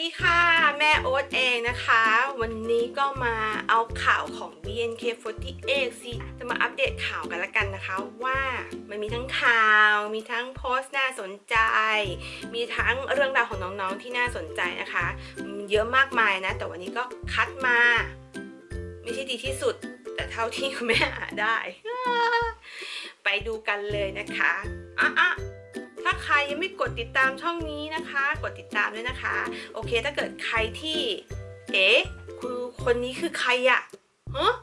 ดีค่ะ แม่โอ๊ตเองนะคะ วันนี้ก็มาเอาข่าวของ BNK48 สิจะมาอัปเดตข่าวกันละกันนะคะ ว่ามันมีทั้งข่าวมีทั้งโพสต์น่าสนใจ มีทั้งเรื่องราวของน้องๆที่น่าสนใจนะคะ เยอะมากมายนะ แต่วันนี้ก็คัดมา ไม่ใช่ดีที่สุด แต่เท่าที่คุณแม่หาได้ ไปดูกันเลยนะคะอะ ถ้าใครยังไม่กดติดตามช่องนี้นะคะ กดติดตามด้วยนะคะ โอเค ถ้าเกิดใครที่ เอ๊ะคือคนนี้คือใครอะฮะ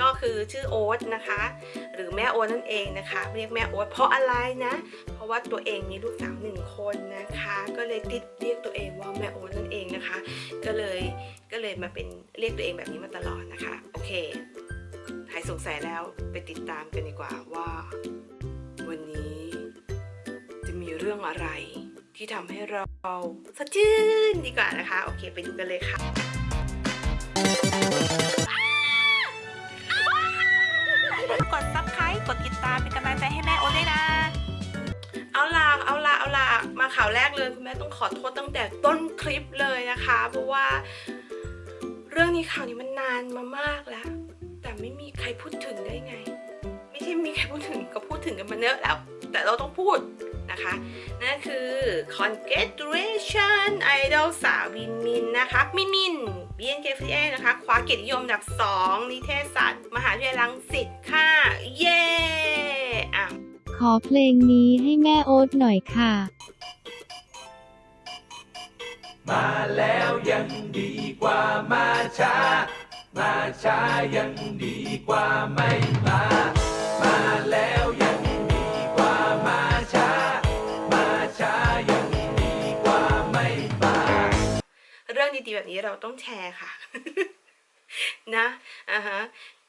ก็คือชื่อโอ๊ตนะคะ หรือแม่โอ๊ตนั่นเองนะคะ เรียกแม่โอ๊ตเพราะอะไรนะ เพราะว่าตัวเองมีลูกสาวหนึ่งคนนะคะ ก็เลยติดเรียกตัวเองว่าแม่โอ๊ตนั่นเองนะคะ ก็เลยก็เลยมาเป็นเรียกตัวเองแบบนี้มาตลอดนะคะ โอเคหายสงสัยแล้วไปติดตามกันดีกว่าว่า วันนี้ มีเรื่องอะไร ที่ทำให้เราสดชื่นดีกว่านะคะ โอเค ไปดูกันเลยค่ะกด subscribe กดติดตามเป็นกำลังใจให้แม่โอ๊ตด้วยนะเอาล่ะเอาล่ะเอาล่ะมาข่าวแรกเลยคุณแม่ต้องขอโทษตั้งแต่ต้นคลิปเลยนะคะ เพราะว่า เรื่องนี้ข่าวนี้มันนานมามากแล้ว แต่ไม่มีใครพูดถึงได้ไง ไม่ใช่มีใครพูดถึงก็พูดถึงกันมาเยอะแล้ว แต่เราต้องพูดนะคะนั่นคือ congratulation idol สาววินมินนะคะมินมิน BNK48 นะคะคว้าเกียรตินิยมอันดับ 2 นิเทศศาสตร์ มหาวิทยาลัยรังสิตค่ะ เย้อะขอเพลงนี้ให้แม่โอ๊ตหน่อยค่ะ มาแล้วยังดีกว่ามาช้า มาช้ายังดีกว่าไม่มามา รื่องดีๆแบบนี้เราต้องแชร์ค่ะ นะอ่าฮะ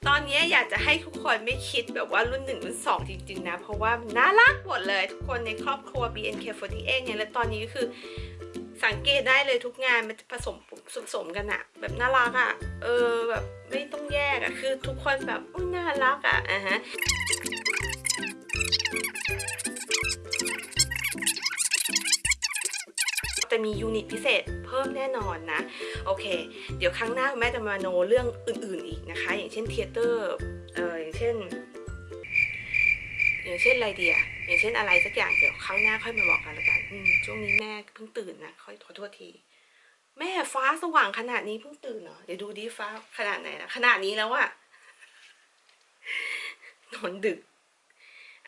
ตอนนี้อยากจะให้ทุกคนไม่คิดแบบว่ารุ่นหนึ่งรุ่นสองจริง ๆ นะ เพราะว่าน่ารักหมดเลย ทุกคนในครอบครัว BNK48 เนี่ยและตอนนี้ก็คือสังเกตได้เลยทุกงานมันจะผสมผสมกันอะแบบน่ารักอะเออแบบไม่ต้องแยกอะคือทุกคนแบบอุ๊ยน่ารักอะอะฮะ จะมี unit พิเศษเพิ่มแน่นอนนะ โอเค เดี๋ยวครั้งหน้าคุณแม่จะมาโนเรื่องอื่นๆอีกนะคะ อย่างเช่น theater เอออย่างเช่น อย่างเช่นอะไรเดียอย่างเช่นอะไรสักอย่างเดี๋ยวครั้งหน้าค่อยมาบอกกันละกันอืมช่วงนี้แม่เพิ่งตื่นนะค่อยขอโทษทีแม่ฟ้าสว่างขนาดนี้เพิ่งตื่นเหรอเดี๋ยวดูดิฟ้าขนาดไหนนะขนาดนี้แล้วอะนอนดึก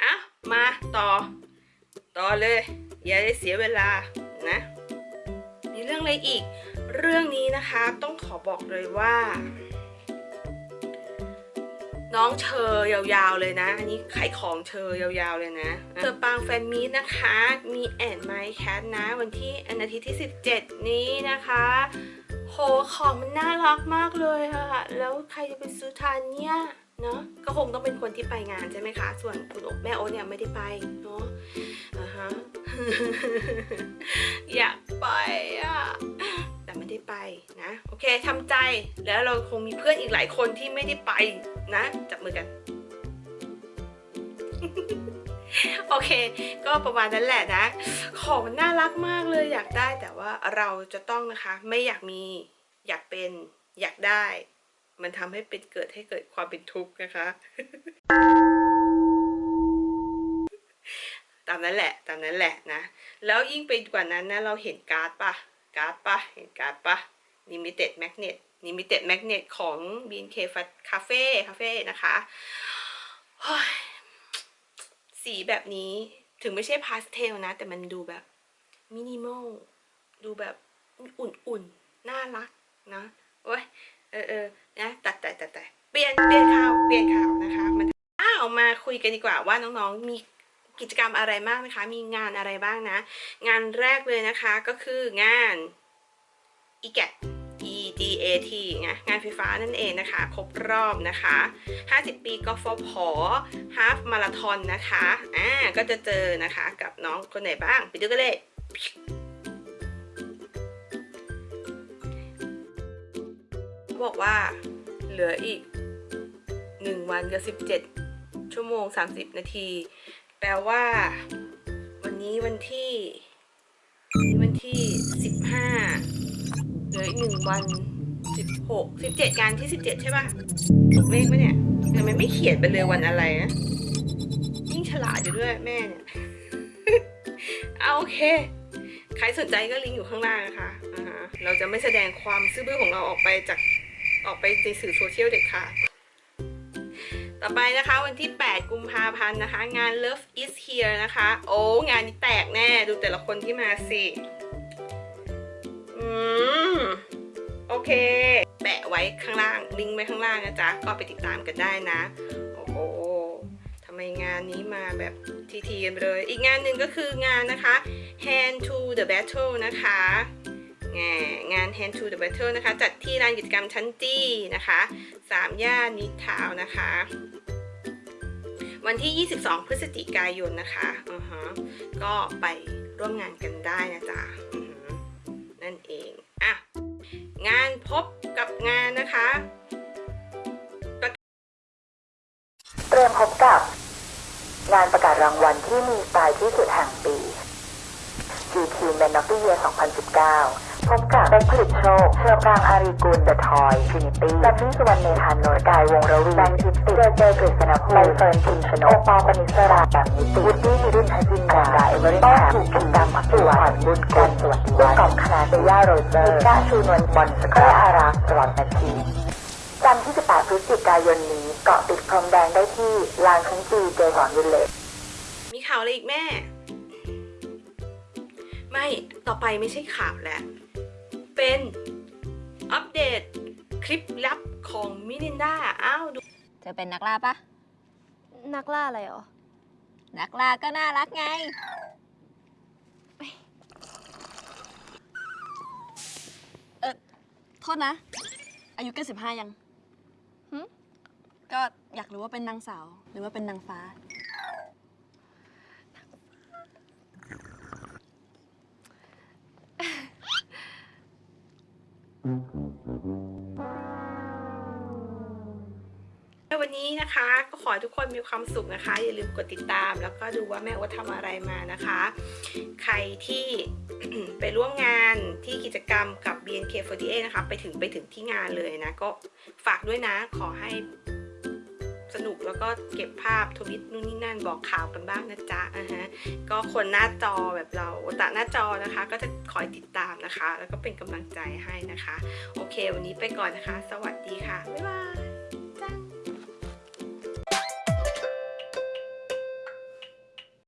อะมาต่อ ต่อเลย อย่าได้เสียเวลา เรื่องอะไรอีก เรื่องนี้นะคะต้องขอบอกเลยว่า น้องเชอยาวๆเลยนะ อันนี้ขายของเชอยาวๆเลยนะเชอปางแฟนมีตนะคะ มีแอนไมค์แคทนะ วันที่อันอาทิตย์ที่ 17 นี้นะคะโหของมันน่ารักมากเลยอะแล้วใครจะไปซื้อทานเนี่ยเนาะก็คงต้องเป็นคนที่ไปงานใช่ไหมคะ ส่วนคุณอ๊คแม่โอ๊ตเนี่ยไม่ได้ไปเนาะอ่าฮะ เคทำใจแล้วเราคงมีเพื่อนอีกหลายคนที่ไม่ได้ไปนะจับมือกัน โอเค ก็ประมาณนั้นแหละนะ ของมันน่ารักมากเลยอยากได้แต่ว่าเราจะต้องนะคะ ไม่อยากมีอยากเป็นอยากได้ มันทำให้เป็นเกิดให้เกิดความเป็นทุกข์นะคะตามนั้นแหละตามนั้นแหละนะ แล้วยิ่งไปกว่านั้นนะเราเห็นการ์ดปะการ์ดปะเห็นการ์ดปะ limited magnet limited magnet ของ BNK Cafe Cafe นะคะเฮ้ยสีแบบนี้ถึงไม่ใช่พาสเทลนะ แต่มันดูแบบมินิมอลดูแบบอุ่นๆ น่ารักนะโอ้ยเออเออนะตัดแต่ตัดแต่เปลี่ยนเปลี่ยนข่าวเปลี่ยนข่าวนะคะมันอ้าวมาคุยกันดีกว่าว่าน้องๆมีกิจกรรมอะไรบ้างนะคะ มีงานอะไรบ้างนะ งานแรกเลยนะคะก็คืองาน EGAT EGAT ไงงานไฟฟ้านั่นเองนะคะ ครบรอบนะคะ 50 ปีกฟผฮาฟมาราธอนนะคะอ่าก็จะเจอนะคะกับน้องคนไหนบ้างไปดูกันเลยบอกว่าเหลืออีก 1 วันกับ 17 ชั่วโมง 30 นาที แปลว่า วันนี้วันที่ วันที่ 15 เหลืออีกหนึ่งวันสิบหกสิบเจ็ดงานที่สิบเจ็ดใช่ป่ะถูกเลขไหมเนี่ยทำไมไม่เขียนไปเลยวันอะไรนะยิ่งฉลาดอยู่ด้วยแม่เนี่ยเอาโอเค ใครสนใจก็ลิงก์อยู่ข้างล่างนะคะอ่าฮะเราจะไม่แสดงความซื่อบื้อของเราออกไปจากออกไปในสื่อโซเชียลเด็ดขาดต่อไปนะคะวันที่ 8 กุมภาพันธ์นะคะ งาน Love is here นะคะ โอ้ งานนี้แตกแน่ ดูแต่ละคนที่มาสิ โอเค แปะไว้ข้างล่าง ลิงก์ไว้ข้างล่างนะจ๊ะ ก็ไปติดตามกันได้นะ โอ้โหทำไมงานนี้มาแบบทีๆกันเลย อีกงานหนึ่งก็คืองานนะคะ Hand to the Battle นะคะงานงาน Hand to the Battle นะคะ จัดที่ลานกิจกรรมชั้นจี้นะคะสามย่านนิทาวนะคะ วันที่ 22 พฤศจิกายนนะคะอือฮะก็ไปร่วมงานกันได้นะจ๊ะ งานนะคะเตรียมพบกับ งานประกาศรางวัลที่มีสไตล์ที่สุดแห่งปี GQ Man of the Year 2019พบกับเบ็กผลิตโชคเชอปรางอารีกุล The Toy Trinity จันนี่สุวรรณเมธานนท์กายวงระวีแบงค์ทิติเจเจกฤษณภูมิใบเฟิร์นพิมชนกโอปอล์ปนิสราแบบนิติวุฒินิรุ่นทัจินดาเอเวอร์ต้นถูกพิมพ์ดำพักจิวัฒน์บุญกุลสวัสดิวัฒน์กอบคณะเซย่าโรเจอร์ก้าชูนวลบอลสกอร์อารักษ์ตลอดนาทีจันทร์ที่ 18 พฤศจิกายนนี้เกาะติดพรมแดงได้ที่ลานชั้นจีเจสอนวิลเลจมีข่าวอะไรอีกแม่ ไม่ต่อไปไม่ใช่ข่าวแล้ว เป็นอัปเดตคลิปลับของมิลินดาอ้าวดูเธอเป็นนักล่าปะนักล่าอะไรเหรอ นักล่าก็น่ารักไง เออ โทษนะ อายุเกินสิบห้ายังหึก็อยากรู้ว่าเป็นนางสาว หรือว่าเป็นนางฟ้าวัน นี้นะคะ ก็ขอให้ทุกคนมีความสุขนะคะ อย่าลืมกดติดตาม แล้วก็ดูว่าแม่ว่าทำอะไรมานะคะ ใครที่ไปร่วมงานที่กิจกรรมกับ BNK48 นะคะ ไปถึงไปถึงที่งานเลยนะ ก็ฝากด้วยนะ ขอให้สนุกแล้วก็เก็บภาพทวิตนู่นนี่นั่นบอกข่าวกันบ้างนะจ๊ะอ่าฮะก็คนหน้าจอแบบเราตะหน้าจอนะคะ ก็จะคอยติดตามนะคะ แล้วก็เป็นกำลังใจให้นะคะ โอเค วันนี้ไปก่อนนะคะ สวัสดีค่ะ บ๊ายบาย